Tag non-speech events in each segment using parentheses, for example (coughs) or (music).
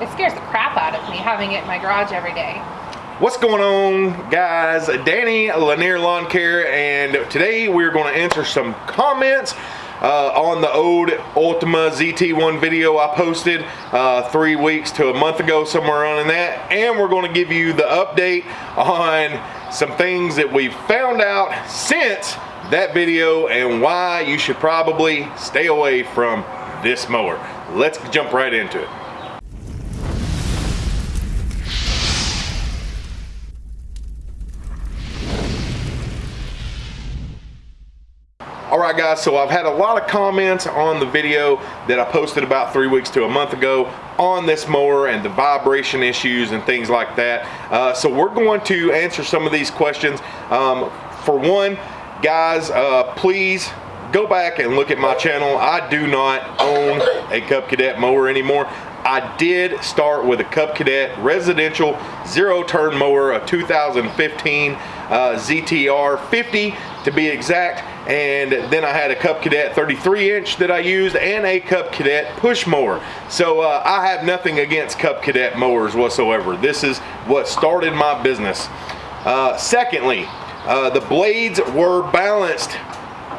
it scares the crap out of me having it in my garage every day. What's going on guys? Danny Lanier Lawn Care and today we're going to answer some comments uh, on the old Ultima ZT1 video I posted uh, three weeks to a month ago, somewhere around in that. And we're going to give you the update on some things that we've found out since that video and why you should probably stay away from this mower. Let's jump right into it. Right guys, so I've had a lot of comments on the video that I posted about three weeks to a month ago on this mower and the vibration issues and things like that. Uh, so we're going to answer some of these questions. Um, for one, guys, uh, please go back and look at my channel. I do not own a Cub Cadet mower anymore. I did start with a Cub Cadet residential zero turn mower, a 2015 uh, ZTR 50 to be exact. And then I had a Cub Cadet 33 inch that I used and a Cub Cadet push mower. So uh, I have nothing against Cub Cadet mowers whatsoever. This is what started my business. Uh, secondly, uh, the blades were balanced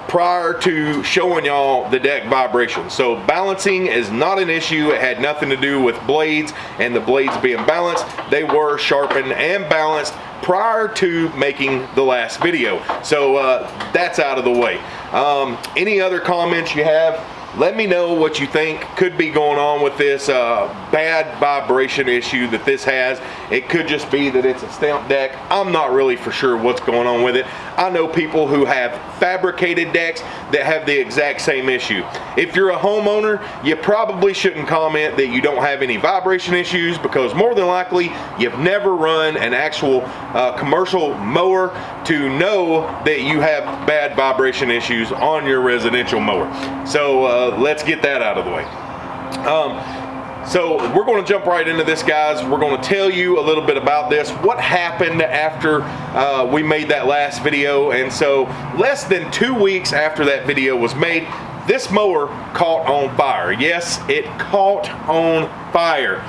prior to showing y'all the deck vibration. So balancing is not an issue. It had nothing to do with blades and the blades being balanced. They were sharpened and balanced prior to making the last video. So uh, that's out of the way. Um, any other comments you have, let me know what you think could be going on with this uh, bad vibration issue that this has. It could just be that it's a stamp deck. I'm not really for sure what's going on with it. I know people who have fabricated decks that have the exact same issue. If you're a homeowner, you probably shouldn't comment that you don't have any vibration issues because more than likely you've never run an actual uh, commercial mower to know that you have bad vibration issues on your residential mower. So uh, let's get that out of the way. Um, so we're going to jump right into this, guys. We're going to tell you a little bit about this, what happened after uh, we made that last video. And so less than two weeks after that video was made, this mower caught on fire. Yes, it caught on fire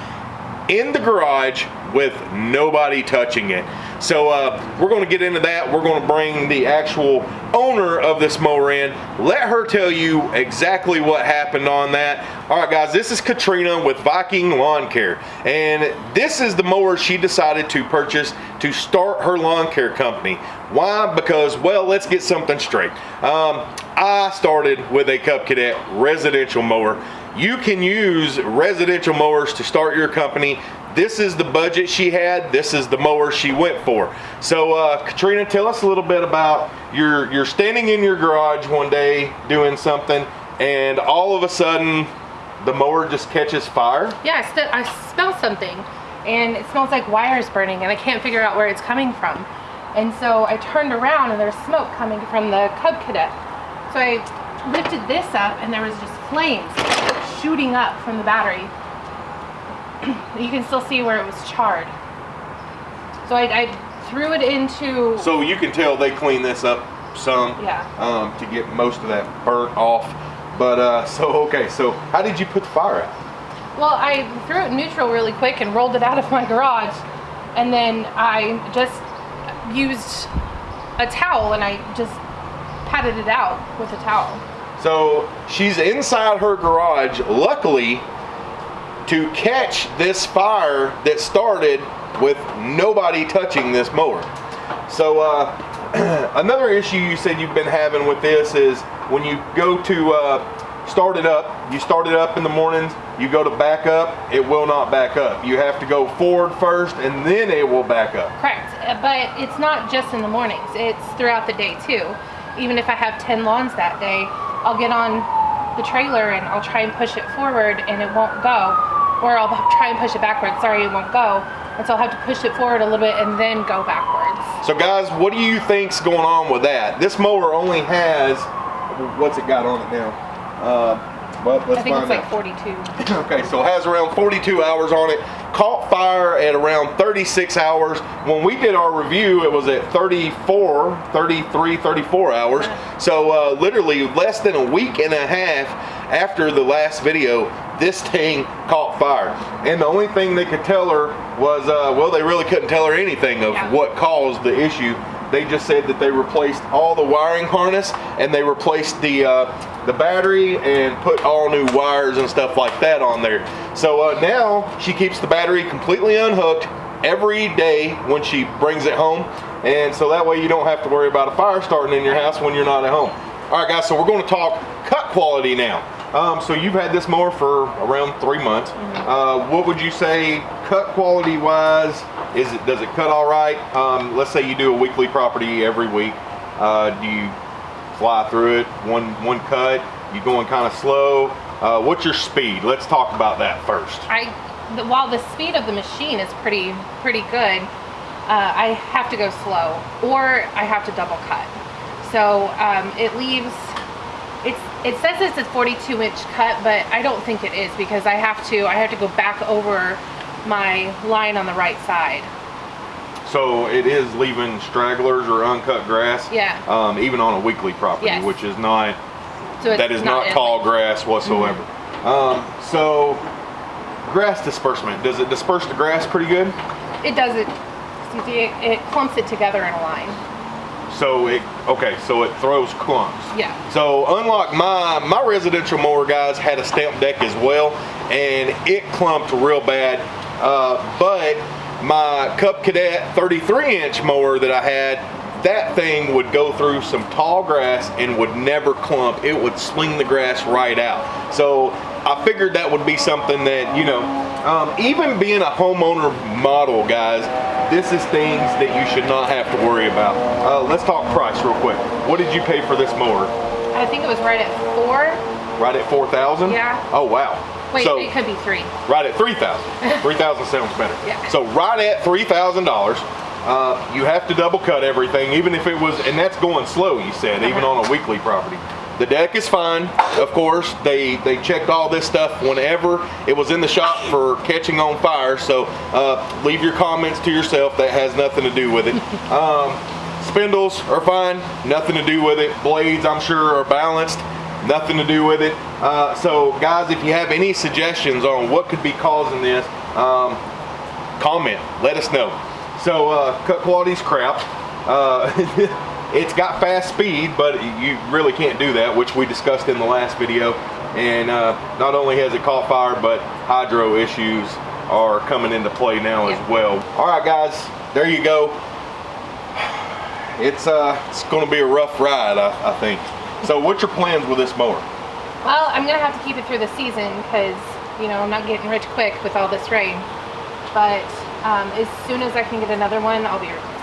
in the garage with nobody touching it. So uh, we're going to get into that. We're going to bring the actual owner of this mower in. Let her tell you exactly what happened on that. All right, guys, this is Katrina with Viking Lawn Care. And this is the mower she decided to purchase to start her lawn care company. Why? Because, well, let's get something straight. Um, I started with a Cub Cadet residential mower. You can use residential mowers to start your company this is the budget she had. This is the mower she went for. So uh, Katrina, tell us a little bit about you're you're standing in your garage one day doing something, and all of a sudden the mower just catches fire. Yeah, I, I smell something, and it smells like wires burning, and I can't figure out where it's coming from. And so I turned around, and there's smoke coming from the Cub Cadet. So I lifted this up, and there was just flames shooting up from the battery you can still see where it was charred. So I, I threw it into... So you can tell they cleaned this up some yeah. um, to get most of that burnt off. But uh, (laughs) so, okay, so how did you put the fire out? Well, I threw it neutral really quick and rolled it out of my garage. And then I just used a towel and I just patted it out with a towel. So she's inside her garage. Luckily, to catch this fire that started with nobody touching this mower. So uh, (clears throat) another issue you said you've been having with this is when you go to uh, start it up, you start it up in the mornings, you go to back up, it will not back up. You have to go forward first and then it will back up. Correct, uh, but it's not just in the mornings, it's throughout the day too. Even if I have 10 lawns that day, I'll get on the trailer and I'll try and push it forward and it won't go or I'll try and push it backwards. Sorry, it won't go. And so I'll have to push it forward a little bit and then go backwards. So guys, what do you think's going on with that? This mower only has, what's it got on it now? Uh, well, I think it's like 42. (laughs) okay, so it has around 42 hours on it. Caught fire at around 36 hours. When we did our review, it was at 34, 33, 34 hours. So uh, literally less than a week and a half after the last video, this thing caught fire. And the only thing they could tell her was, uh, well, they really couldn't tell her anything of Yeah. what caused the issue. They just said that they replaced all the wiring harness and they replaced the uh, the battery and put all new wires and stuff like that on there. So uh, now she keeps the battery completely unhooked every day when she brings it home, and so that way you don't have to worry about a fire starting in your house when you're not at home. All right, guys. So we're going to talk cut quality now. Um, so you've had this mower for around three months. Uh, what would you say, cut quality wise? Is it does it cut all right? Um, let's say you do a weekly property every week. Uh, do you fly through it one one cut? You going kind of slow? Uh, what's your speed? Let's talk about that first. I, the, while the speed of the machine is pretty pretty good, uh, I have to go slow or I have to double cut. So um, it leaves. It's it says it's a 42 inch cut, but I don't think it is because I have to I have to go back over my line on the right side. So it is leaving stragglers or uncut grass. Yeah. Um, even on a weekly property, Yes. which is not So that is not, in- tall grass whatsoever. Um, so grass disbursement does it disperse the grass pretty good? It does it. It, it clumps it together in a line. So it okay, so it throws clumps. Yeah. So unlike my my residential mower guys had a stamp deck as well, and it clumped real bad. Uh, but my Cub Cadet 33 inch mower that I had, that thing would go through some tall grass and would never clump. It would sling the grass right out. So I figured that would be something that you know, um, even being a homeowner model, guys, this is things that you should not have to worry about. Uh, let's talk price real quick. What did you pay for this mower? I think it was right at four. Right at 4,000? Yeah. Oh, wow. Wait, so, it could be three. right at 3,000. (laughs) 3,000 sounds better. Yeah. So, right at $3,000, uh, you have to double cut everything, even if it was, and that's going slow, you said, even Uh-huh. on a weekly property. The deck is fine, of course. They they checked all this stuff whenever it was in the shop for catching on fire. So uh, leave your comments to yourself. That has nothing to do with it. Um, spindles are fine, nothing to do with it. Blades, I'm sure, are balanced, nothing to do with it. Uh, so, guys, if you have any suggestions on what could be causing this, um, comment. Let us know. So, uh, cut quality's crap. (laughs) It's got fast speed, but you really can't do that, which we discussed in the last video. And uh, not only has it caught fire, but hydro issues are coming into play now as well. All right, guys, there you go. It's uh, it's going to be a rough ride, I, I think. So, what's your plans with this mower? Well, I'm gonna have to keep it through the season because you know I'm not getting rich quick with all this rain. But um, as soon as I can get another one, I'll be.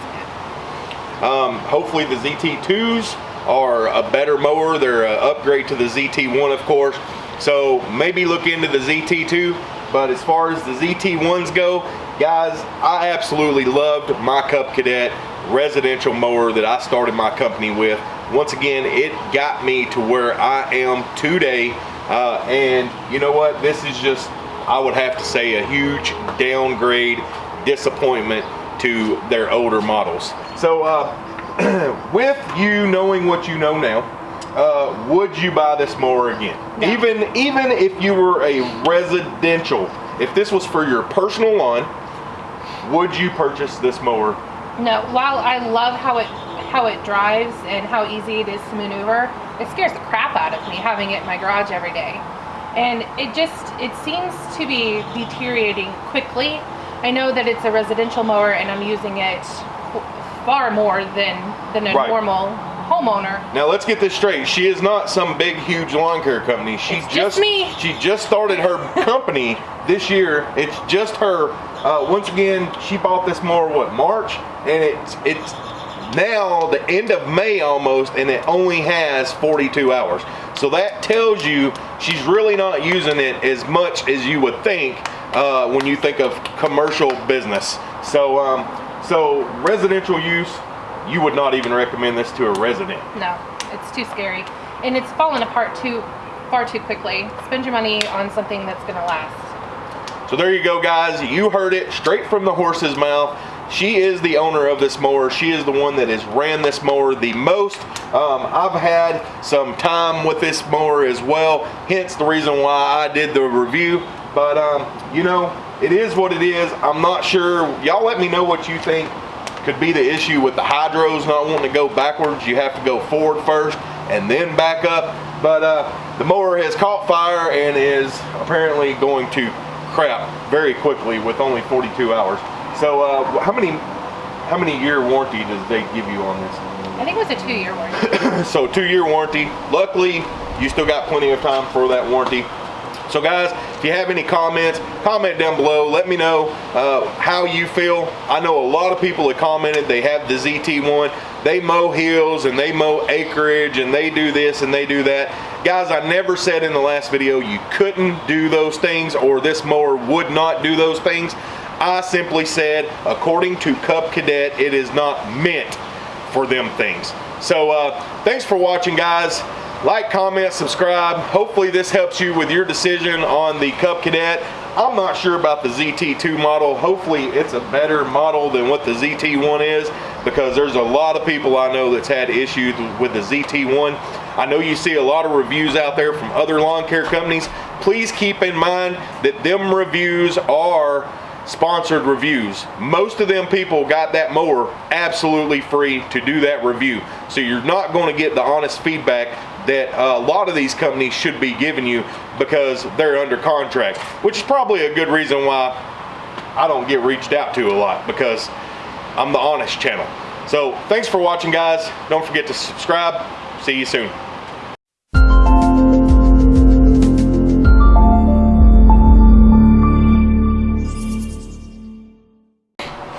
Um, hopefully the ZT2s are a better mower. They're an upgrade to the ZT1, of course. So maybe look into the ZT2. But as far as the ZT1s go, guys, I absolutely loved my Cub Cadet residential mower that I started my company with. Once again, it got me to where I am today. Uh, and you know what? This is just, I would have to say, a huge downgrade disappointment to their older models. So, uh, (clears throat) with you knowing what you know now, uh, would you buy this mower again? No. Even even if you were a residential, if this was for your personal lawn, would you purchase this mower? No, while I love how it how it drives and how easy it is to maneuver, it scares the crap out of me having it in my garage every day. And it just it seems to be deteriorating quickly. I know that it's a residential mower and I'm using it far more than than a Right. normal homeowner. Now let's get this straight. She is not some big, huge lawn care company. She It's just me. She just started her (laughs) company this year. It's just her. Uh, once again, she bought this mower what March, and it's it's now the end of May almost, and it only has 42 hours. So that tells you she's really not using it as much as you would think uh, when you think of commercial business. So um, so residential use you would not even recommend this to a resident. No, it's too scary. And it's fallen apart too far too quickly. Spend your money on something that's gonna last. So there you go, guys. You heard it straight from the horse's mouth. She is the owner of this mower. She is the one that has ran this mower the most. Um, I've had some time with this mower as well, hence the reason why I did the review. But um, you know, it is what it is. I'm not sure. Y'all let me know what you think could be the issue with the hydros not wanting to go backwards. You have to go forward first and then back up. But uh, the mower has caught fire and is apparently going to crap very quickly with only 42 hours. So uh, how many how many year warranty does they give you on this? I think it was a two-year warranty. (coughs) so two year warranty. Luckily, you still got plenty of time for that warranty. So guys, if you have any comments, comment down below. Let me know uh, how you feel. I know a lot of people have commented they have the ZT1. They mow hills and they mow acreage and they do this and they do that. Guys, I never said in the last video you couldn't do those things or this mower would not do those things. I simply said, according to Cub Cadet, it is not meant for them things. So uh, thanks for watching, guys. Like, comment, subscribe. Hopefully this helps you with your decision on the Cub Cadet. I'm not sure about the ZT2 model. Hopefully it's a better model than what the ZT1 is because there's a lot of people I know that's had issues with the ZT1. I know you see a lot of reviews out there from other lawn care companies. Please keep in mind that them reviews are sponsored reviews. Most of them people got that mower absolutely free to do that review. So you're not going to get the honest feedback that uh, a lot of these companies should be giving you because they're under contract, which is probably a good reason why I don't get reached out to a lot because I'm the honest channel. So thanks for watching guys. Don't forget to subscribe. See you soon.